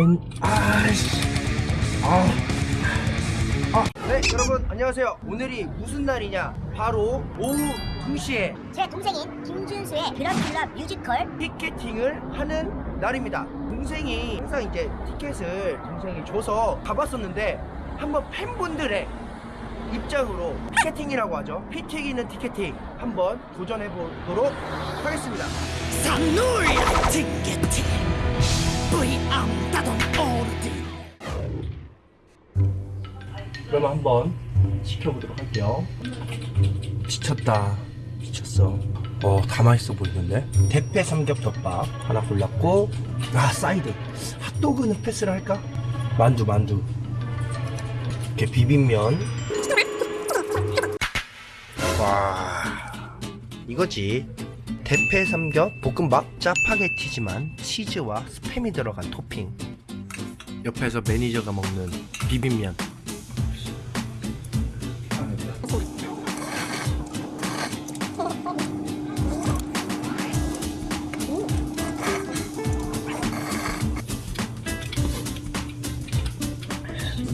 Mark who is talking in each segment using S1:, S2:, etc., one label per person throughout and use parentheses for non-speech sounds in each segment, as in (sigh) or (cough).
S1: 엔 아씨. 아. 아, 네 여러분 안녕하세요. 오늘이 무슨 날이냐? 바로 오후 2시에
S2: 제 동생인 김준수의 그랑필라 뮤지컬
S1: 티켓팅을 하는 날입니다. 동생이 항상 이제 티켓을 동생이 줘서 가봤었는데 한번 팬분들의 입장으로 티켓팅이라고 하죠. 피 튀기는 티켓팅 한번 도전해 보도록 하겠습니다.
S3: 상놀 티켓팅 뿌이암 따돈 오르디
S1: 그러면 한번 시켜보도록 할게요. 지쳤다. 지쳤어. 어 다 맛있어 보이는데? 대패 삼겹덮밥 하나 골랐고 아 사이드. 핫도그는 패스를 할까? 만두 만두. 이렇게 비빔면. 와 이거지 대패 삼겹 볶음밥 짜파게티지만 치즈와 스팸이 들어간 토핑. 옆에서 매니저가 먹는 비빔면.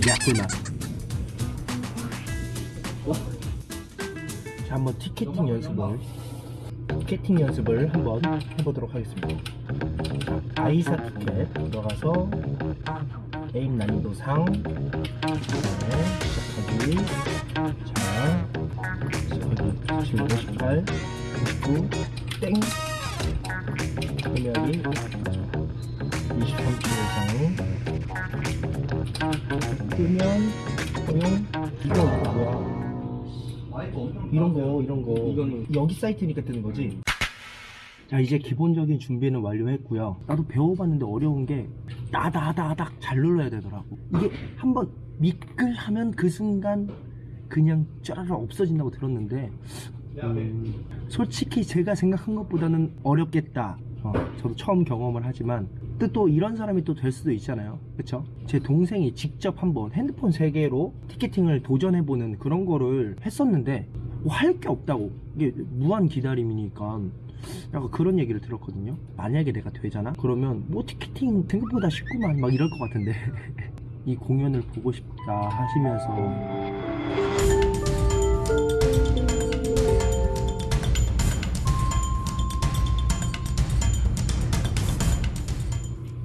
S1: 야꿀맛 자 한번 티켓팅 연습을 티켓팅 연습을 한번 해보도록 하겠습니다. 자, 아이사 티켓 들어가서 게임 난이도 상 시작하기. 자 시작하기. 97, 58, 99, 땡. 금액이 23초 이상 뜨면 이런 거 이런 거. 여기 사이트니까 뜨는 거지? 자 이제 기본적인 준비는 완료했고요. 나도 배워봤는데 어려운 게 나다다닥 잘 눌러야 되더라고. 이게 한번 미끌하면 그 순간 그냥 쫘라락 없어진다고 들었는데 음, 솔직히 제가 생각한 것보다는 어렵겠다. 어, 저도 처음 경험을 하지만 또, 또 이런 사람이 또 될 수도 있잖아요. 그쵸? 제 동생이 직접 한번 핸드폰 3개로 티켓팅을 도전해보는 그런 거를 했었는데 뭐 할게 없다고. 이게 무한 기다림이니까 약간 그런 얘기를 들었거든요. 만약에 내가 되잖아? 그러면 뭐 티켓팅 생각보다 쉽구만. 막 이럴 것 같은데. (laughs) 이 공연을 보고 싶다 하시면서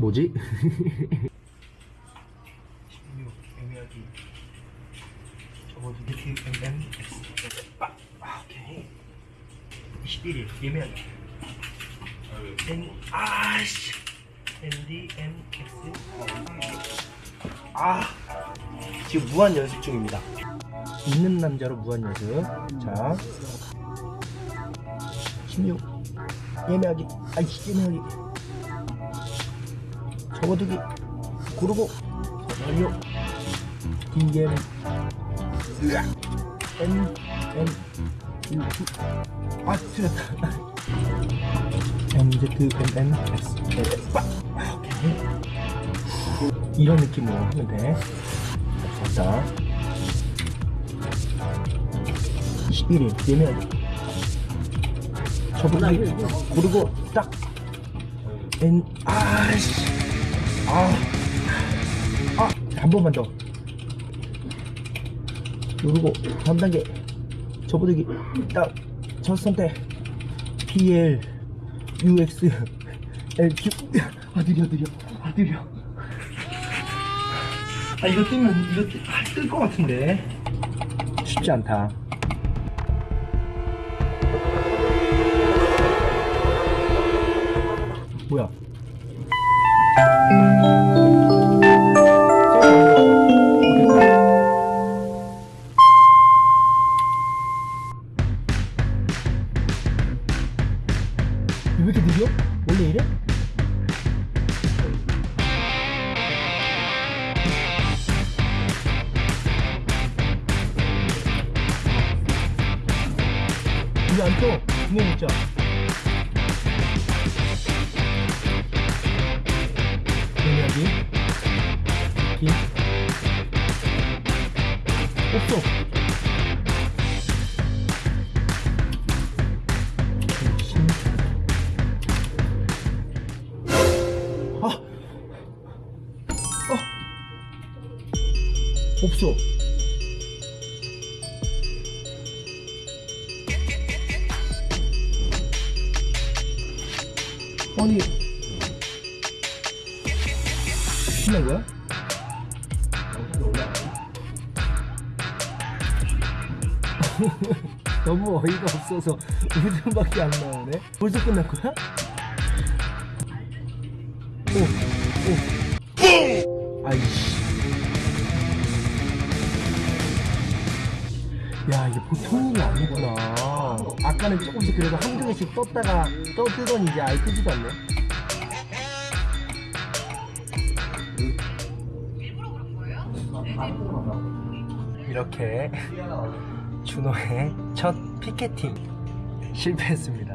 S1: 뭐지? 16 애매하기 적어도 DMM 아, 아 오케이. 21일 예매하기. N 아씨. NDMX 아 지금 무한 연습 중입니다. 있는 남자로 무한 연습. 자. 16 예매하기. 아이씨 예매하기 접어두기. 고르고. 으악. N N U 아 틀렸다. M Z M N X X 빡! 아, 오케이. 이런 느낌으로 하면 돼. 자, 21일 예매하기 접어두기 고르고 딱. N 아씨 아, 아, 한 번만 더. 누르고, 다음 단계. 접어들기. 딱, 첫 선택. PL, UX, LQ. 아, 느려, 느려. 아, 느려. 아, 이거 뜨면, 이거 뜨, 아, 뜰것 같은데. 쉽지 않다. 뭐야? 왜 이렇게 느려? 원래 이래? 이게 안 떠. 분명 있자. 여기? 긴 없어. 아! 없어. 아니 신난 거야? (laughs) 너무 어이가 없어서 웃음밖에 안 나오네. 벌써 거야? 오, 오. 아이씨. 야, 이게 보통 일이 아니구나. 아까는 조금씩 그래도 한두 개씩 떴다가 떠 뜨더니 이제 아예 뜨지도 않네. 이렇게 준호의 첫 피켓팅 실패했습니다.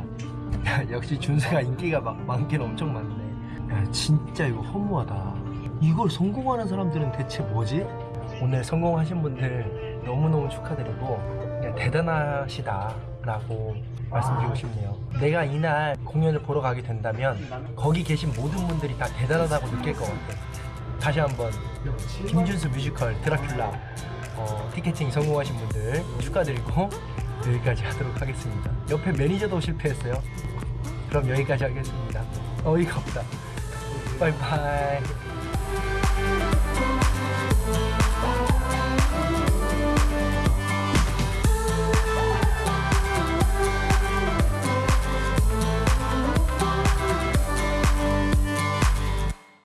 S1: 야, 역시 준수가 인기가 막, 많긴 엄청 많네. 야, 진짜 이거 허무하다. 이걸 성공하는 사람들은 대체 뭐지? 오늘 성공하신 분들 너무너무 축하드리고 그냥 대단하시다 라고 말씀드리고 싶네요. 내가 이날 공연을 보러 가게 된다면 거기 계신 모든 분들이 다 대단하다고 느낄 것 같아. 다시 한번 김준수 뮤지컬 드라큘라 어, 티켓팅 성공하신 분들 축하드리고 (laughs) 여기까지 하도록 하겠습니다. 옆에 매니저도 실패했어요. 그럼 여기까지 하겠습니다. 어이가 없다. 바이바이.